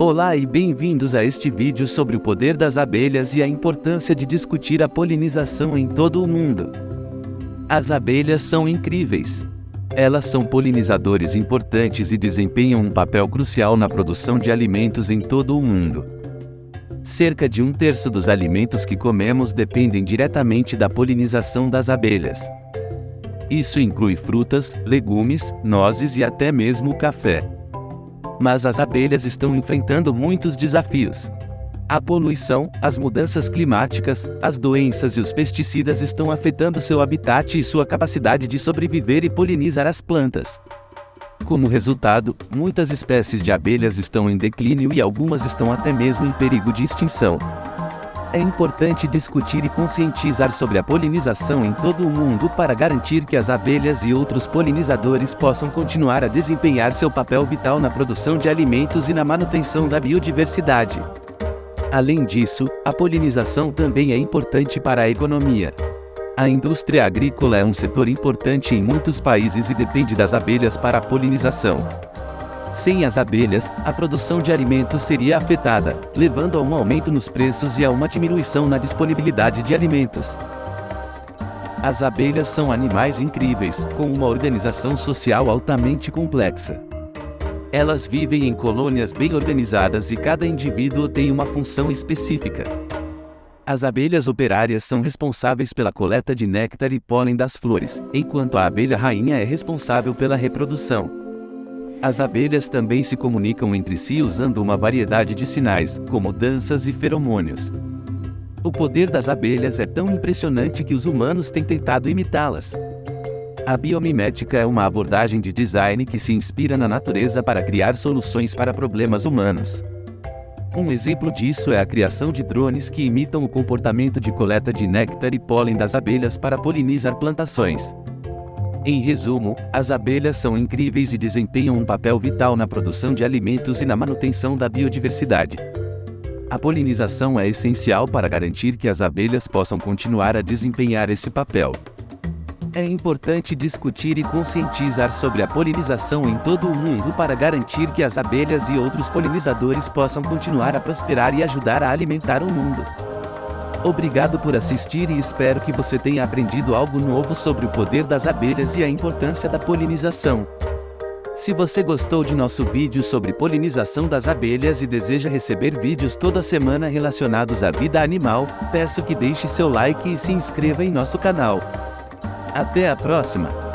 Olá e bem-vindos a este vídeo sobre o poder das abelhas e a importância de discutir a polinização em todo o mundo. As abelhas são incríveis. Elas são polinizadores importantes e desempenham um papel crucial na produção de alimentos em todo o mundo. Cerca de um terço dos alimentos que comemos dependem diretamente da polinização das abelhas. Isso inclui frutas, legumes, nozes e até mesmo café. Mas as abelhas estão enfrentando muitos desafios. A poluição, as mudanças climáticas, as doenças e os pesticidas estão afetando seu habitat e sua capacidade de sobreviver e polinizar as plantas. Como resultado, muitas espécies de abelhas estão em declínio e algumas estão até mesmo em perigo de extinção. É importante discutir e conscientizar sobre a polinização em todo o mundo para garantir que as abelhas e outros polinizadores possam continuar a desempenhar seu papel vital na produção de alimentos e na manutenção da biodiversidade. Além disso, a polinização também é importante para a economia. A indústria agrícola é um setor importante em muitos países e depende das abelhas para a polinização. Sem as abelhas, a produção de alimentos seria afetada, levando a um aumento nos preços e a uma diminuição na disponibilidade de alimentos. As abelhas são animais incríveis, com uma organização social altamente complexa. Elas vivem em colônias bem organizadas e cada indivíduo tem uma função específica. As abelhas operárias são responsáveis pela coleta de néctar e pólen das flores, enquanto a abelha rainha é responsável pela reprodução. As abelhas também se comunicam entre si usando uma variedade de sinais, como danças e feromônios. O poder das abelhas é tão impressionante que os humanos têm tentado imitá-las. A biomimética é uma abordagem de design que se inspira na natureza para criar soluções para problemas humanos. Um exemplo disso é a criação de drones que imitam o comportamento de coleta de néctar e pólen das abelhas para polinizar plantações. Em resumo, as abelhas são incríveis e desempenham um papel vital na produção de alimentos e na manutenção da biodiversidade. A polinização é essencial para garantir que as abelhas possam continuar a desempenhar esse papel. É importante discutir e conscientizar sobre a polinização em todo o mundo para garantir que as abelhas e outros polinizadores possam continuar a prosperar e ajudar a alimentar o mundo. Obrigado por assistir e espero que você tenha aprendido algo novo sobre o poder das abelhas e a importância da polinização. Se você gostou de nosso vídeo sobre polinização das abelhas e deseja receber vídeos toda semana relacionados à vida animal, peço que deixe seu like e se inscreva em nosso canal. Até a próxima!